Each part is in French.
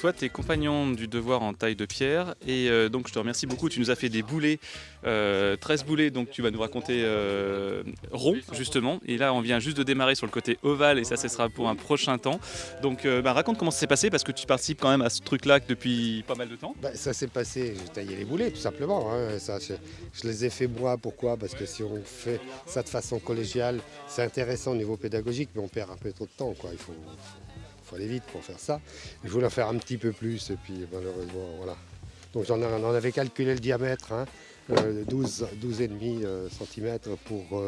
toi, tu es compagnon du devoir en taille de pierre. Et euh, donc, je te remercie beaucoup. Tu nous as fait des boulets, 13 boulets. Donc, tu vas nous raconter rond, justement. Et là, on vient juste de démarrer sur le côté ovale. Et ça, ce sera pour un prochain temps. Donc, bah, raconte comment ça s'est passé. Parce que tu participes quand même à ce truc-là depuis pas mal de temps. Bah, ça s'est passé, j'ai taillé les boulets, tout simplement. Hein. Ça, je, je, les ai fait moi. Pourquoi? Parce que si on fait ça de façon collégiale, c'est intéressant au niveau pédagogique, mais on perd un peu trop de temps. Quoi. Il faut, faut aller vite pour faire ça. Je voulais en faire un petit peu plus et puis malheureusement, voilà. Donc j'en on avait calculé le diamètre, hein, 12, 12,5 cm pour...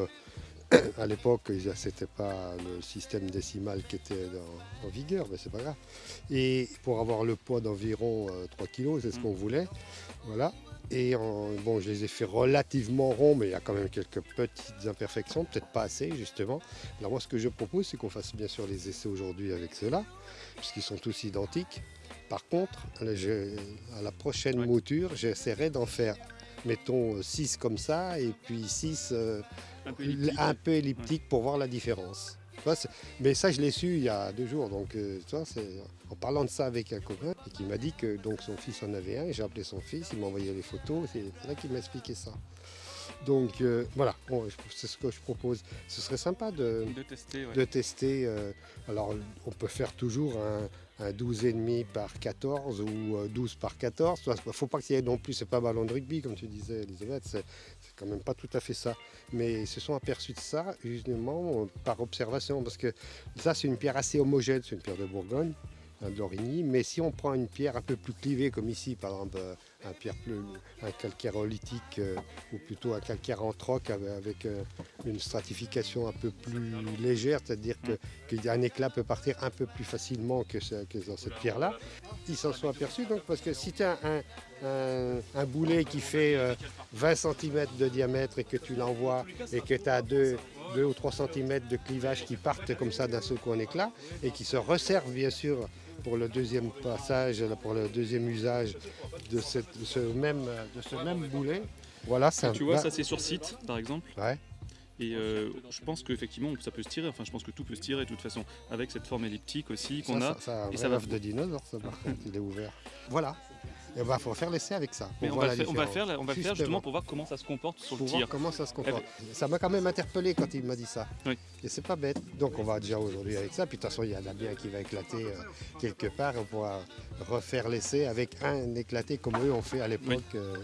Euh, à l'époque, c'était pas le système décimal qui était en vigueur, mais c'est pas grave. Et pour avoir le poids d'environ 3 kg, c'est ce qu'on voulait. Voilà. Et bon, je les ai fait relativement ronds, mais il y a quand même quelques petites imperfections, peut-être pas assez justement. Alors moi, ce que je propose, c'est qu'on fasse bien sûr les essais aujourd'hui avec ceux-là, puisqu'ils sont tous identiques. Par contre, à la prochaine mouture, j'essaierai d'en faire, mettons, 6 comme ça, et puis 6 euh, un peu elliptiques pour voir la différence. Mais ça, je l'ai su il y a deux jours. Donc, euh, en parlant de ça avec un copain, et qui m'a dit que donc, son fils en avait un, et j'ai appelé son fils, il m'a envoyé les photos, c'est là qu'il m'a expliqué ça. Donc euh, voilà, c'est ce que je propose. Ce serait sympa de, tester. Euh, alors on peut faire toujours un, un 12,5 par 14 ou 12 par 14. Il ne faut pas qu'il y ait non plus, c'est pas ballon de rugby comme tu disais Elisabeth, c'est quand même pas tout à fait ça. Mais ils se sont aperçus de ça justement par observation parce que ça c'est une pierre assez homogène, c'est une pierre de Bourgogne d'Origny. Mais si on prend une pierre un peu plus clivée, comme ici, par exemple, euh, un, pierre plus, un calcaire olytique euh, ou plutôt un calcaire anthroque avec euh, une stratification un peu plus légère, c'est-à-dire qu'un éclat peut partir un peu plus facilement que, dans cette pierre-là. Ils s'en sont aperçus donc parce que si tu as un, boulet qui fait 20 cm de diamètre et que tu l'envoies et que tu as deux, 2 ou 3 cm de clivage qui partent comme ça d'un seul coup en éclat et qui se resservent bien sûr pour le deuxième passage, pour le deuxième usage de, ce, même, de ce même boulet. Voilà, ça. Tu vois, ça c'est sur site, par exemple. Ouais. Et euh, je pense qu'effectivement, ça peut se tirer. Enfin, je pense que tout peut se tirer de toute façon, avec cette forme elliptique aussi qu'on a. Ça, et ça va de dinosaure, ça par contre, il est ouvert. Voilà. Il va faut faire l'essai avec ça. on, va faire, on, va faire, on va faire justement pour voir comment ça se comporte sur le tir. comment ça se comporte. Ça m'a quand même interpellé quand il m'a dit ça. Oui. Et c'est pas bête. Donc on va déjà aujourd'hui avec ça. Puis de toute façon, il y en a bien qui va éclater euh, quelque part. On pourra refaire l'essai avec un éclaté comme eux ont fait à l'époque. Euh.